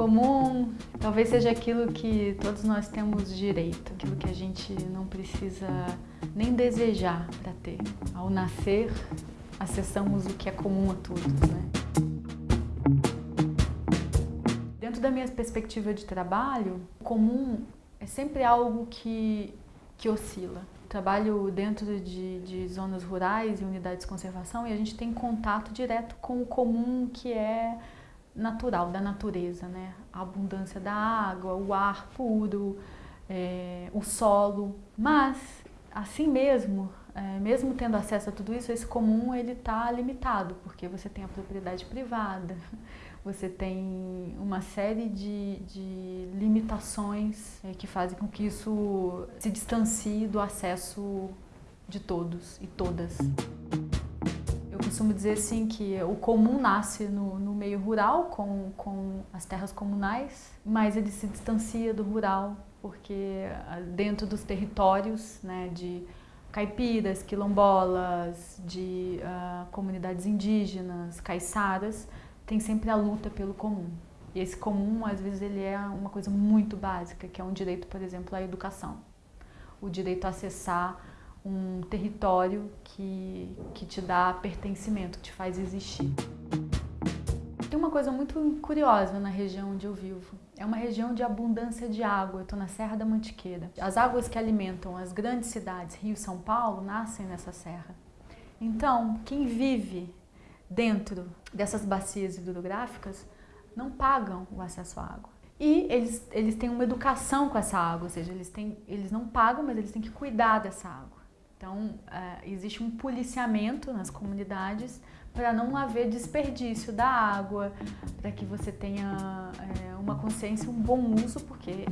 Comum talvez seja aquilo que todos nós temos direito, aquilo que a gente não precisa nem desejar para ter. Ao nascer, acessamos o que é comum a todos, né? Dentro da minha perspectiva de trabalho, comum é sempre algo que, que oscila. Trabalho dentro de, de zonas rurais e unidades de conservação e a gente tem contato direto com o comum que é natural, da natureza, né? A abundância da água, o ar puro, é, o solo. Mas, assim mesmo, é, mesmo tendo acesso a tudo isso, esse comum ele está limitado, porque você tem a propriedade privada, você tem uma série de, de limitações é, que fazem com que isso se distancie do acesso de todos e todas. Costumo dizer assim que o comum nasce no, no meio rural, com, com as terras comunais, mas ele se distancia do rural, porque ah, dentro dos territórios né, de caipiras, quilombolas, de uh, comunidades indígenas, caiçaras, tem sempre a luta pelo comum. E esse comum, às vezes, ele é uma coisa muito básica, que é um direito, por exemplo, à educação. O direito a acessar um território que, que te dá pertencimento, que te faz existir. Tem uma coisa muito curiosa na região onde eu vivo. É uma região de abundância de água. Eu estou na Serra da Mantiqueira. As águas que alimentam as grandes cidades, Rio e São Paulo, nascem nessa serra. Então, quem vive dentro dessas bacias hidrográficas não pagam o acesso à água. E eles, eles têm uma educação com essa água, ou seja, eles, têm, eles não pagam, mas eles têm que cuidar dessa água. Então, é, existe um policiamento nas comunidades para não haver desperdício da água, para que você tenha é, uma consciência, um bom uso, porque